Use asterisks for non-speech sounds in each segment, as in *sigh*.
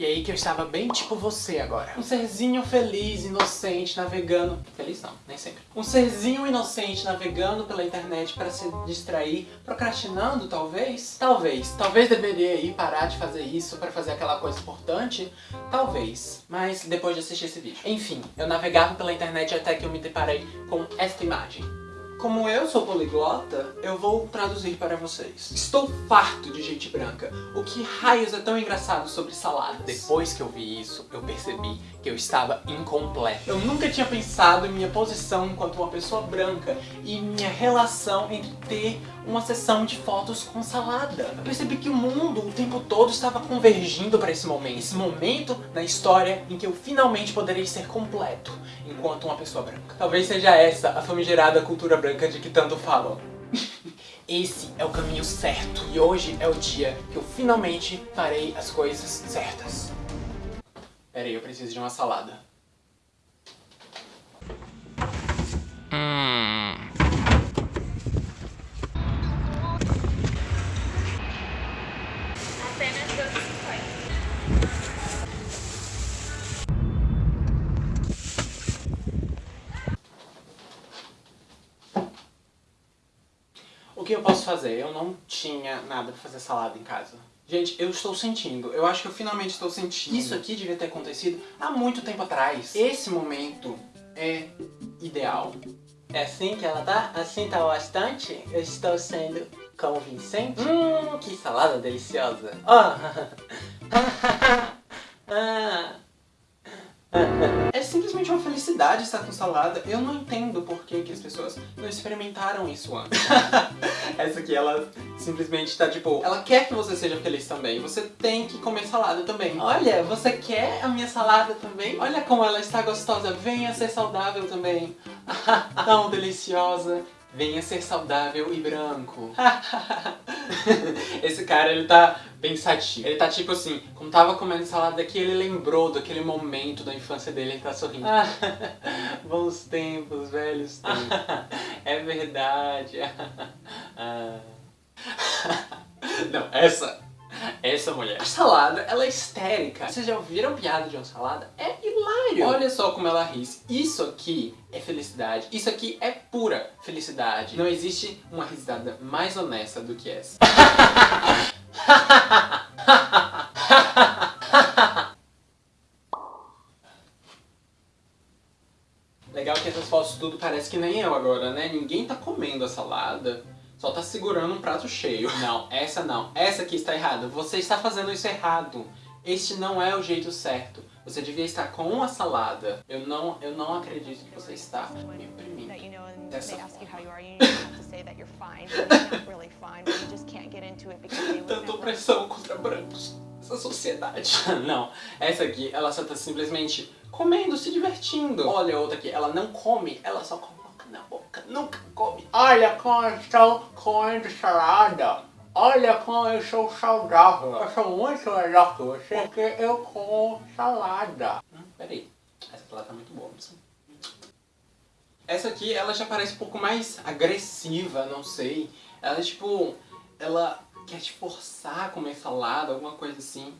E aí que eu estava bem tipo você agora. Um serzinho feliz, inocente, navegando... Feliz não, nem sempre. Um serzinho inocente navegando pela internet para se distrair, procrastinando talvez? Talvez. Talvez deveria ir parar de fazer isso para fazer aquela coisa importante? Talvez. Mas depois de assistir esse vídeo. Enfim, eu navegava pela internet até que eu me deparei com esta imagem. Como eu sou poliglota, eu vou traduzir para vocês. Estou farto de gente branca. O que raios é tão engraçado sobre saladas? Depois que eu vi isso, eu percebi que eu estava incompleto. Eu nunca tinha pensado em minha posição enquanto uma pessoa branca e minha relação entre ter uma sessão de fotos com salada. Eu percebi que o mundo o tempo todo estava convergindo para esse momento. Esse momento na história em que eu finalmente poderei ser completo enquanto uma pessoa branca. Talvez seja essa a famigerada cultura branca de que tanto falam. *laughs* Esse é o caminho certo. E hoje é o dia que eu finalmente farei as coisas certas. Pera aí, eu preciso de uma salada. O que eu posso fazer? Eu não tinha nada pra fazer salada em casa. Gente, eu estou sentindo. Eu acho que eu finalmente estou sentindo. Isso aqui devia ter acontecido há muito tempo atrás. Esse momento é ideal. É assim que ela tá? Assim tá bastante? Eu estou sendo convincente? Hum, que salada deliciosa. Oh. *laughs* ah. Felicidade estar com salada. Eu não entendo por que, que as pessoas não experimentaram isso antes. *laughs* Essa aqui, ela simplesmente tá tipo... Ela quer que você seja feliz também. Você tem que comer salada também. Olha, você quer a minha salada também? Olha como ela está gostosa. Venha ser saudável também. *laughs* Tão deliciosa. Venha ser saudável e branco. *laughs* Esse cara, ele tá pensativo. Ele tá tipo assim, como tava comendo salada aqui, ele lembrou daquele momento da infância dele, ele tá sorrindo. *laughs* bons tempos, velhos *laughs* tempos. é verdade. *laughs* Não, essa essa mulher. A salada, ela é histérica. Vocês já ouviram piada de uma salada? É hilário. Olha só como ela ri. Isso aqui é felicidade. Isso aqui é pura felicidade. Não existe uma risada mais honesta do que essa. *laughs* Legal que essas fotos tudo parece que nem eu agora, né? Ninguém tá comendo a salada. Só tá segurando um prato cheio. Não, essa não. Essa aqui está errada. Você está fazendo isso errado. Este não é o jeito certo. Você devia estar com uma salada. Eu não, eu não acredito que você está me oprimindo. Dessa Tanta opressão contra brancos. Essa sociedade. *laughs* não, essa aqui, ela só tá simplesmente comendo, se divertindo. Olha a outra aqui, ela não come, ela só come na boca, nunca come. Olha como eu estou comendo salada. Olha como eu sou saudável. Eu sou muito melhor que você porque eu como salada. Hum, peraí, essa salada tá muito boa. Essa aqui, ela já parece um pouco mais agressiva, não sei. Ela, tipo, ela quer te forçar a comer salada, alguma coisa assim.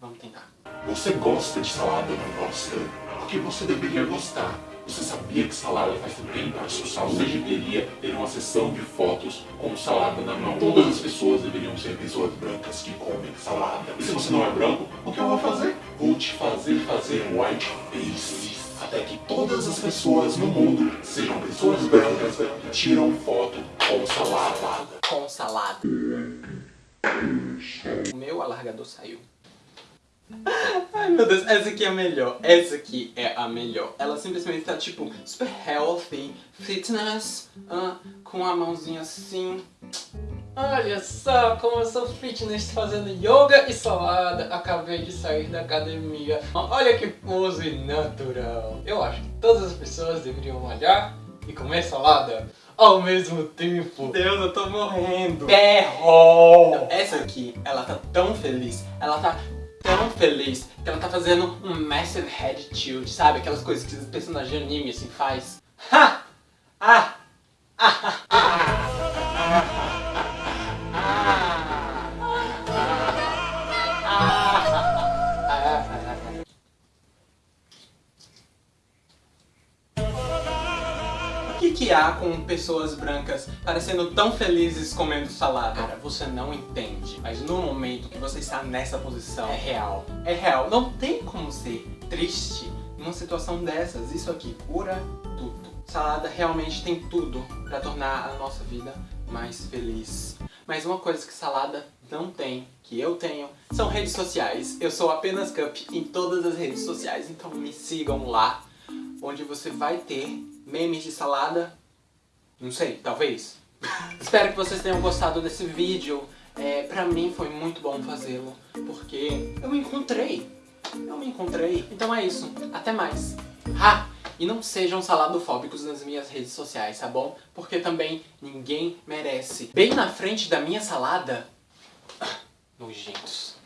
Vamos tentar. Você gosta de salada, não gosta? Porque você deveria gostar. Você sabia que salada faz bem para a sua saúde? Você deveria ter uma sessão de fotos com salada na mão. Todas as pessoas deveriam ser pessoas brancas que comem salada. E se você não é branco, o que eu vou fazer? Vou te fazer fazer white face. Até que todas as pessoas no mundo sejam pessoas brancas que tiram foto com salada. Salada. O meu alargador saiu. Ai meu Deus, essa aqui é a melhor. Essa aqui é a melhor. Ela simplesmente tá tipo super healthy, fitness, uh, com a mãozinha assim. Olha só como eu sou fitness fazendo yoga e salada. Acabei de sair da academia. Olha que pose natural. Eu acho que todas as pessoas deveriam olhar e comer salada ao mesmo tempo. Deus, eu tô morrendo. Perro! Essa aqui, ela tá tão feliz. Ela tá tão feliz que ela tá fazendo um massive head tilt, sabe? Aquelas coisas que os personagens de anime assim faz. Ha! Ah! Que há com pessoas brancas parecendo tão felizes comendo salada? Cara, você não entende. Mas no momento que você está nessa posição, é real. É real. Não tem como ser triste numa situação dessas. Isso aqui cura tudo. Salada realmente tem tudo para tornar a nossa vida mais feliz. Mas uma coisa que salada não tem, que eu tenho, são redes sociais. Eu sou apenas Cup em todas as redes sociais, então me sigam lá, onde você vai ter memes de salada, não sei, talvez. *laughs* Espero que vocês tenham gostado desse vídeo. É, pra mim foi muito bom fazê-lo, porque eu me encontrei. Eu me encontrei. Então é isso. Até mais. Ha! E não sejam saladofóbicos nas minhas redes sociais, tá bom? Porque também ninguém merece. Bem na frente da minha salada... *coughs* Nojentos.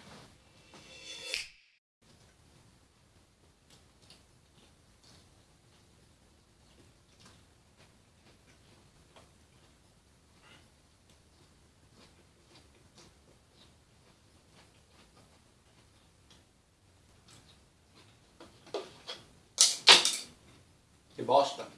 Que bosta.